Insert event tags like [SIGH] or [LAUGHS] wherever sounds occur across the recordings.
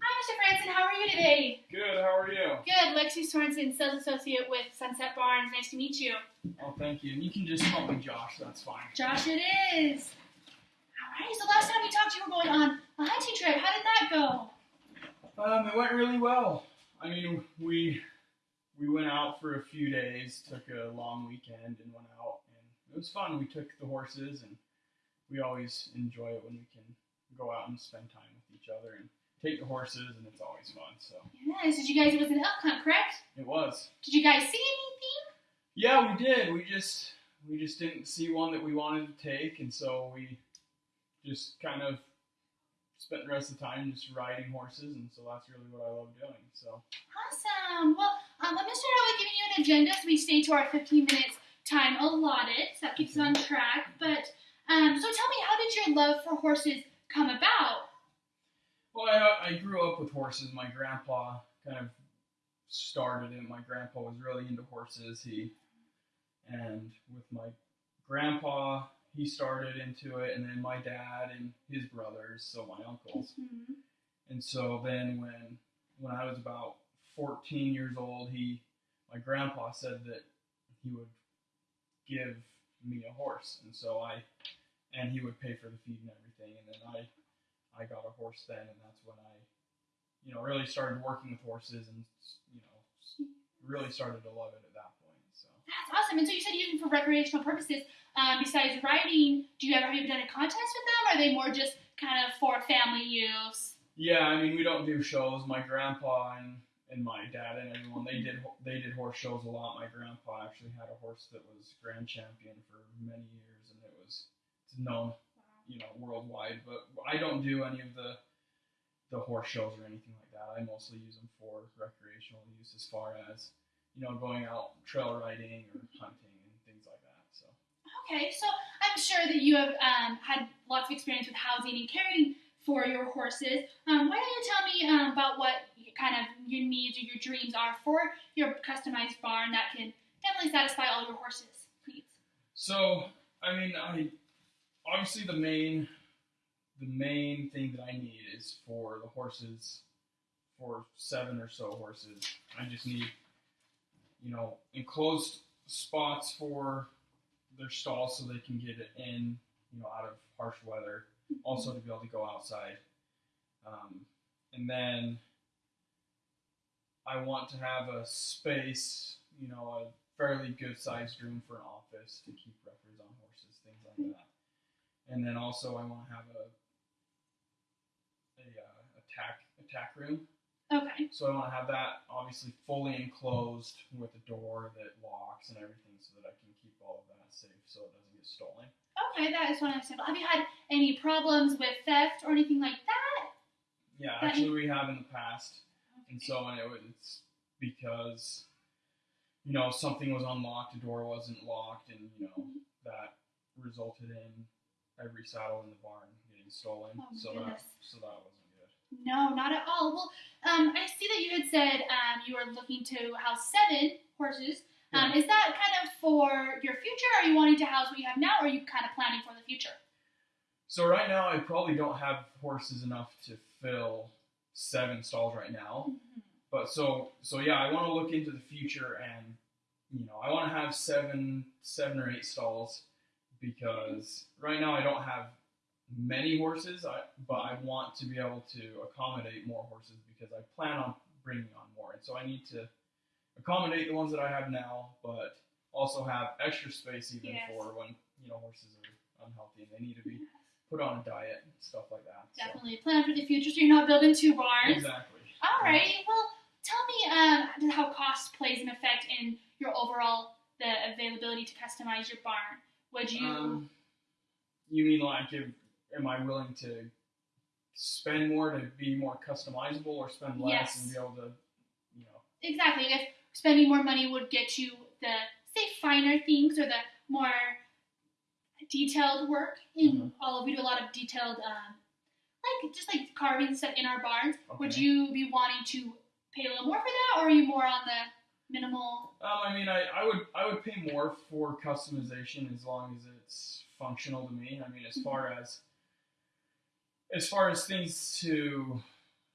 Hi, Mr. Franson. How are you today? Good. How are you? Good. Lexi Sorensen, sales associate with Sunset Barns. Nice to meet you. Oh, thank you. And you can just call me Josh. That's fine. Josh, it is. All right. So last time we talked, you were going on a hunting trip. How did that go? Um, it went really well. I mean, we we went out for a few days, took a long weekend, and went out, and it was fun. We took the horses, and we always enjoy it when we can go out and spend time with each other and take the horses, and it's always fun. So Nice. Did you guys? It was an elk hunt, correct? it was. Did you guys see anything? Yeah, we did. We just we just didn't see one that we wanted to take, and so we just kind of spent the rest of the time just riding horses, and so that's really what I love doing. So Awesome. Well, um, let me start out with giving you an agenda so we stay to our 15 minutes time allotted. So that keeps us on track. But um, so tell me, how did your love for horses come about? well, I, grew up with horses. My grandpa kind of started it. My grandpa was really into horses. He and with my grandpa, he started into it, and then my dad and his brothers, so my uncles. Mhm. And so then when when I was about 14 years old, he my grandpa said that he would give me a horse, and so I and he would pay for the feed and everything, and then I I got a horse then, and that's when I you know really started working with horses and you know really started to love it at that point. So That's awesome. And so you said you use them for recreational purposes. Um, besides riding, do you ever have you ever done a contest with them? Or are they more just kind of for family use? yeah, I mean we don't do shows. My grandpa and and my dad and everyone they did they did horse shows a lot. My grandpa actually had a horse that was grand champion for many years, and it was it's known you know worldwide. But I don't do any of the the horse shows or anything like that. I mostly use them for recreational use, as far as you know going out trail riding or hunting and things like that. So Okay, so I'm sure that you have um, had lots of experience with housing and caring for your horses. Um, why don't you tell me um, about what kind of your needs or your dreams are for your customized barn that can definitely satisfy all your horses' needs? So, I mean, I obviously the main the main thing that I need is for the horses, for seven or so horses. I just need, you know, enclosed spots for their stalls so they can get it in, you know, out of harsh weather. Also to be able to go outside, um, and then I want to have a space, you know, a fairly good sized room for an office to keep records on horses, things like that. And then also I want to have a a, uh, a tack a tack room. Okay. So I want to have that obviously fully enclosed with a door that locks and everything, so that I can keep all of that safe, so it doesn't get stolen. Okay, that is one understandable. Have you had any problems with theft or anything like that? Yeah, That- actually we have in the past, and so and it was, it's because you know something was unlocked, a door wasn't locked, and you know that resulted in every saddle in the barn getting stolen. Oh, so goodness. that so that wasn't good. No, not at all. Well, um, I see that you had said um, you were looking to house seven horses. Um, Is that kind of for your future? Or are you wanting to house what you have now, or are you kind of planning for the future? So right now I probably don't have horses enough to fill seven stalls right now. But so so yeah, I want to look into the future and you know I want to have seven seven or eight stalls because right now I don't have many horses. I but I want to be able to accommodate more horses because I plan on bringing on more, and so I need to accommodate the ones that I have now, but also have extra space even Yes. for when you know horses are unhealthy and they need to be put on a diet and stuff like that. So- Definitely plan for the future, so you're not building two barns. Exactly. All right. Well, tell me um, how cost plays an effect in your overall the availability to customize your barn. Would you? Um, you mean like if am I willing to spend more to be more customizable or spend less Yes. and be able to, you know? Exactly. If spending more money would get you the say finer things or the more detailed work in Mhm. all of we do a lot of detailed um, like just like carving stuff in our barns. Would you be wanting to pay a little more for that or are you more on the minimal Um, I mean, I, I would I would pay more for customization as long as it's functional to me. I mean, as far as as far as things to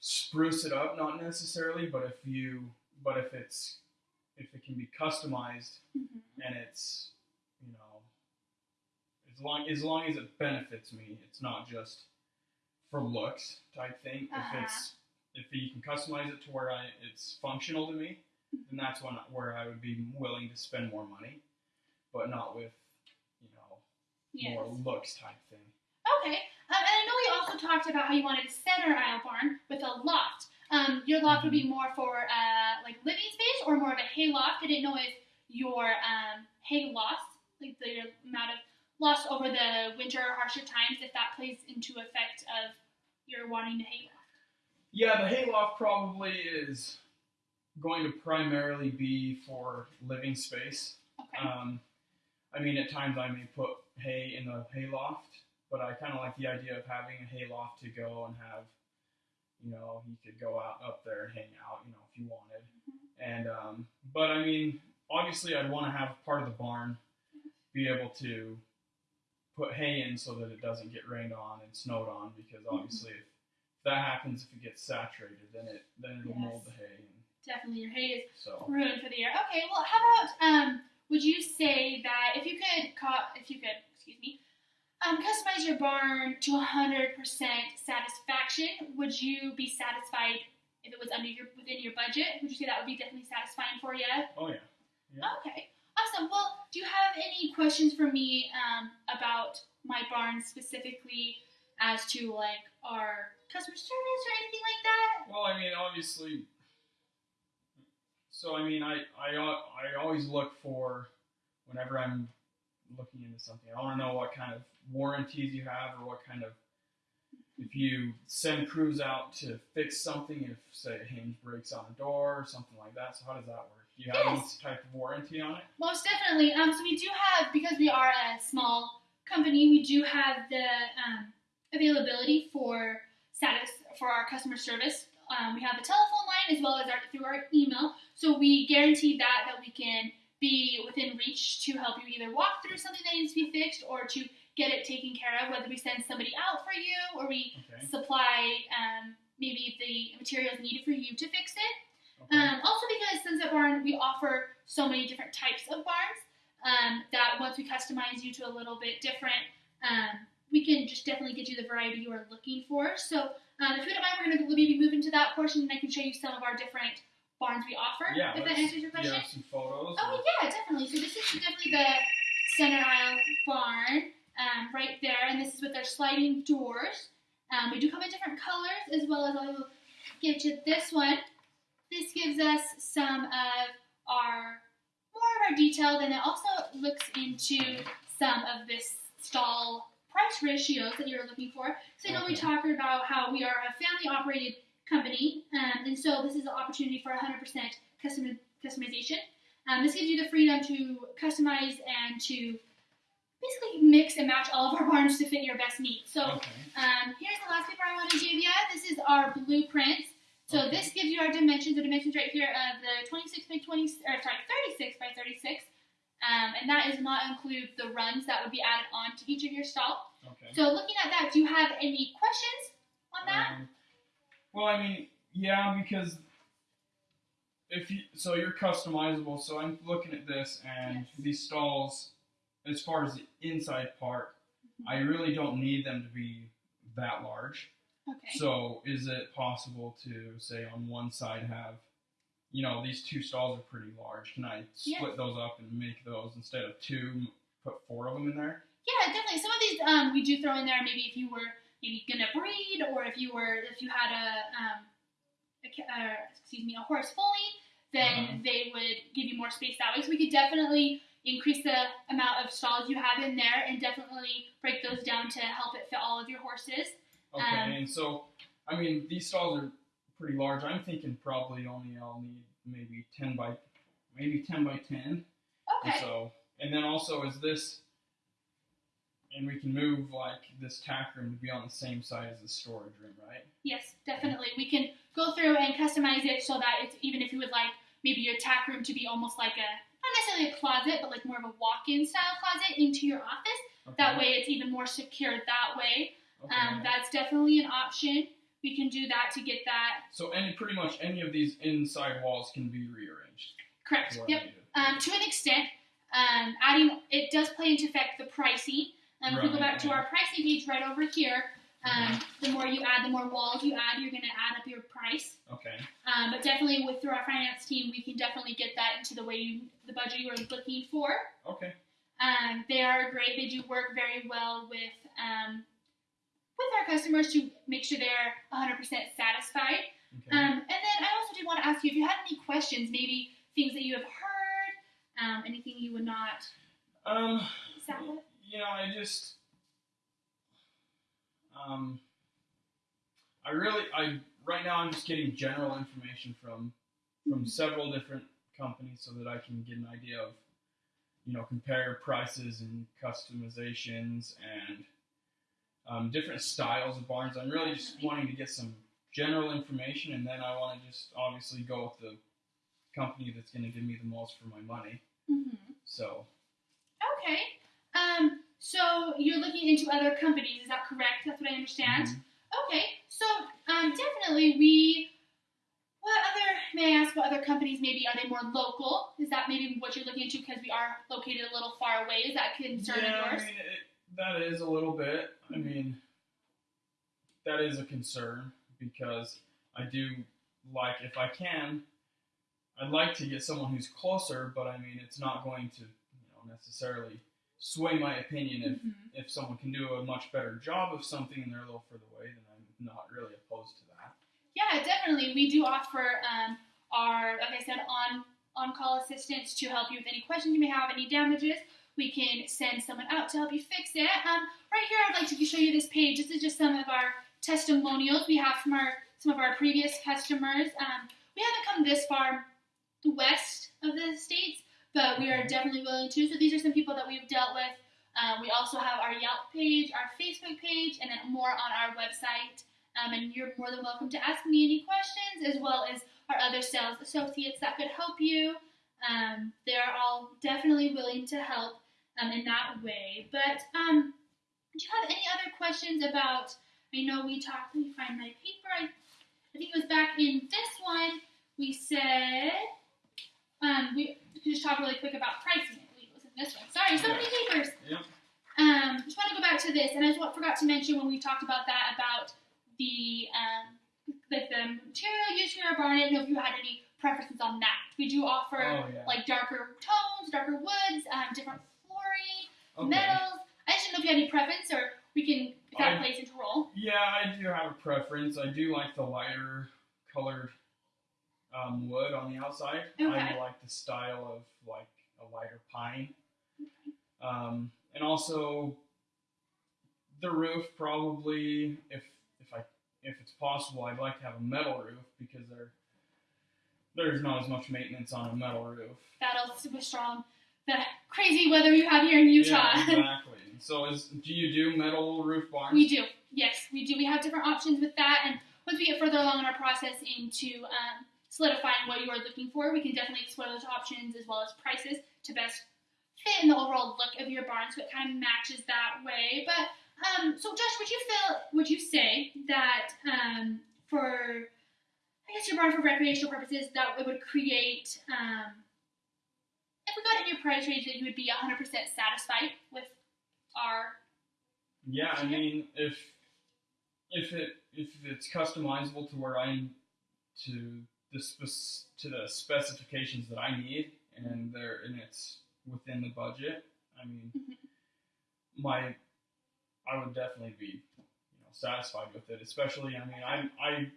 spruce it up, not necessarily, but if you, but if it's, if it can be customized Mhm. and it's, you know, as long as long as it benefits me, it's not just for looks type thing. Uh-huh. If it's if you can customize it to where I it's functional to me, then that's when where I would be willing to spend more money, but not with, you know, Yes. more looks type thing. Okay. Um, and I know we also talked about how you wanted a center aisle barn with a loft. Um, your loft would be more for uh, like living space or more of a hay loft. I didn't know if your um, hay loss, like the amount of loss over the winter or harsher times, if that plays into effect of your wanting to hay loft. Yeah, the hay loft probably is going to primarily be for living space. Okay. Um, I mean, at times I may put hay in the hay loft, but I kind of like the idea of having a hay loft to go and have, you know, you could go out up there and hang out, you know, if you wanted. And um, but I mean, obviously, I'd want to have part of the barn be able to put hay in so that it doesn't get rained on and snowed on, because obviously, if that happens, if it gets saturated, then it then it'll mold the hay. And Definitely, your hay is so ruined for the year. Okay, well, how about um, would you say that if you could, co- if you could, excuse me, um, customize your barn to 100% satisfaction, would you be satisfied if it was under your within your budget? Would you say that would be definitely satisfying for you? oh yeah. Yeah. Okay, awesome. Well, do you have any questions for me um, about my barn specifically as to like our customer service or anything like that? Well, I mean, obviously. So I mean, I I I always look for whenever I'm looking into something. I want to know what kind of warranties you have, or what kind of if you send crews out to fix something. If say a hinge breaks on a door or something like that. So how does that work? Do you have any type of warranty on it? Most definitely. Um, so we do have because we are a small company, we do have the um, availability for status for our customer service. Um, we have a telephone line as well as our through our email. So we guarantee that that we can be within reach to help you either walk through something that needs to be fixed or to get it taken care of. Whether we send somebody out for you or we Okay. supply um, maybe the materials needed for you to fix it. okay. Um, also, because Sunset Barn, we offer so many different types of barns um, that once we customize you to a little bit different, um, we can just definitely get you the variety you are looking for. So, um, if you don't mind, we're going to maybe move into that portion and I can show you some of our different barns we offer. yeah. if that answers your question. have some photos? Oh, yeah, definitely. So, this is definitely the center aisle barn um, right there, and this is with our sliding doors. Um, we do come in different colors as well as I will give you this one. This gives us some of our more of our detail, and it also looks into some of this stall price ratios that you're looking for. So I know we Okay. talked about how we are a family operated company, um, and so this is an opportunity for 100% custom customization. Um, this gives you the freedom to customize and to basically mix and match all of our barns to fit your best needs. So Okay. um, here's the last paper I want to give you. This is our blueprint. So Okay. this gives you our dimensions. The dimensions right here of the 26 by 20, or sorry, 36 by 36. Um, and that does not include the runs that would be added on to each of your stall. Okay. So looking at that, do you have any questions on that? Um, well, I mean, yeah, because if you so you're customizable. So I'm looking at this, and Yes. these stalls, as far as the inside part, I really don't need them to be that large. okay. So is it possible to say on one side have, you know, these two stalls are pretty large. Can I split Yes. those up and make those instead of two, put four of them in there? Yeah, definitely. Some of these um, we do throw in there. Maybe if you were maybe gonna breed, or if you were if you had a, um, a uh, excuse me a horse foaling, then Uh-huh. they would give you more space that way. So we could definitely increase the amount of stalls you have in there, and definitely break those down to help it fit all of your horses. Okay, Um, and so, I mean, these stalls are pretty large. I'm thinking probably only I'll need maybe 10 by, maybe 10 by 10. And Okay. so, and then also is this, and we can move like this tack room to be on the same side as the storage room, right? Yes, definitely. We can go through and customize it so that it's even if you would like maybe your tack room to be almost like a not necessarily a closet, but like more of a walk-in style closet into your office. Okay. That way, it's even more secure that way. Okay. Um, that's definitely an option. We can do that to get that So any pretty much any of these inside walls can be rearranged. correct. Yep. Um, to an extent, um, adding it does play into effect the pricing. Um, if we go back to our pricing page right over here, um, the more you add, the more walls you add, you're going to add up your price. Okay. Um, but definitely, with through our finance team, we can definitely get that into the way you, the budget you are looking for. Okay. Um, they are great. They do work very well with um, with our customers to make sure they're 100% satisfied. Okay. Um, and then I also did want to ask you if you had any questions, maybe things that you have heard, um, anything you would not um. You know, I just. Um. I really, I right now I'm just getting general information from from several different companies so that I can get an idea of, you know, compare prices and customizations and um, different styles of barns. I'm really just wanting to get some general information, and then I want to just obviously go with the company that's going to give me the most for my money. Mm-hmm. So Okay. Um, so you're looking into other companies, is that correct? That's what I understand. mhm. Okay. So um, definitely we. What other? May I ask what other companies maybe are they more local? Is that maybe what you're looking into because we are located a little far away? Is that a concern yeah, of yours? I mean, it, that is a little bit. I mean, that is a concern because I do like, if I can, I'd like to get someone who's closer, but I mean, it's not going to, you know, necessarily sway my opinion if Mhm. if someone can do a much better job of something and they're a little further away, then I'm not really opposed to that. Yeah, definitely. We do offer um, our, like I said, on on call assistance to help you with any questions you may have, any damages. We can send someone out to help you fix it. Um, right here, I'd like to show you this page. This is just some of our testimonials we have from our some of our previous customers. Um, we haven't come this far west of the states, but we are definitely willing to. So these are some people that we've dealt with. Um, we also have our Yelp page, our Facebook page, and then more on our website. Um, and you're more than welcome to ask me any questions, as well as our other sales associates that could help you. Um, they're all definitely willing to help um, in that way. But um, do you have any other questions about? I know we talked. Let me find my paper. I, I think it was back in this one. We said um, we could just talk really quick about pricing. It was in this one. Sorry, so many papers. Yep. Um, just want to go back to this, and I just forgot to mention when we talked about that about the um, like the material used for your barn. I didn't know if you had any preferences on that. We do offer Oh yeah. like darker tones, darker woods, um, different flooring, Okay. metals. I just didn't know if you had any preference, or we can if that I- plays into role. Yeah, I do have a preference. I do like the lighter colored um, wood on the outside. Okay. I like the style of like a lighter pine. Um, and also the roof probably if if I if it's possible I'd like to have a metal roof because there there's not as much maintenance on a metal roof. That'll super strong. The crazy weather you have here in Utah. Yeah, [LAUGHS] exactly. So is do you do metal roof barns? We do, yes, we do. We have different options with that, and once we get further along in our process into um, solidifying what you are looking for, we can definitely explore those options as well as prices to best fit in the overall look of your barn, so it kind of matches that way. But um, so, Josh, would you feel, would you say that um, for, I guess, your barn for recreational purposes, that it would create, um, if we got in your price range, that you would be 100% satisfied with our Yeah, I mean, if if it if it's customizable to where I'm to the spec- to the specifications that I need, and there and it's within the budget, I mean, Mhm. my I would definitely be you know satisfied with it. Especially, I mean, I I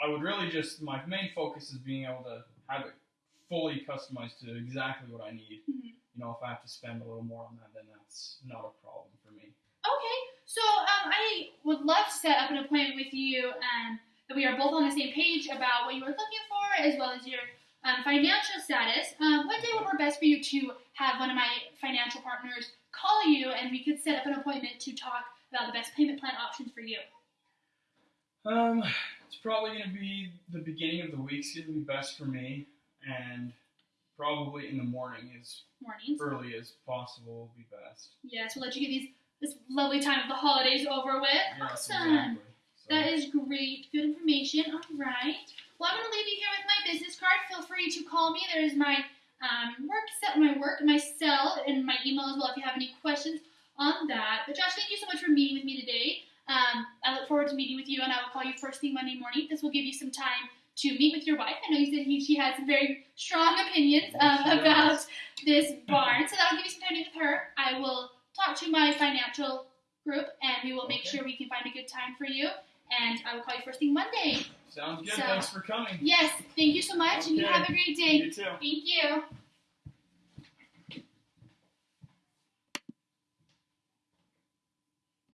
I would really just my main focus is being able to have it fully customized to exactly what I need. Mhm. You know, if I have to spend a little more on that, then that's not a problem for me. Okay, so um, I would love to set up an appointment with you um, that we are both on the same page about what you are looking for as well as your um, financial status. Um, what day would work best for you to have one of my financial partners call you and we could set up an appointment to talk about the best payment plan options for you? Um, probably going to be the beginning of the week. week's going to be best for me, and probably in the morning as Mornings. early as possible will be best. Yes, we'll let you get these this lovely time of the holidays over with. Yes, awesome. exactly. That is great. Good information. All right. Well, I'm going to leave you here with my business card. Feel free to call me. There's my um, work set, my work, my cell, and my email as well if you have any questions on that. But Josh, thank you so much for meeting with me today. Forward to meeting with you, and I will call you first thing Monday morning. This will give you some time to meet with your wife. I know you said he, she has some very strong opinions um, about this barn, so that'll give you some time to meet with her. I will talk to my financial group, and we will make Okay. sure we can find a good time for you. And I will call you first thing Monday. Sounds good. So- Thanks for coming. Yes, thank you so much, and you have a great day. You too. Thank you.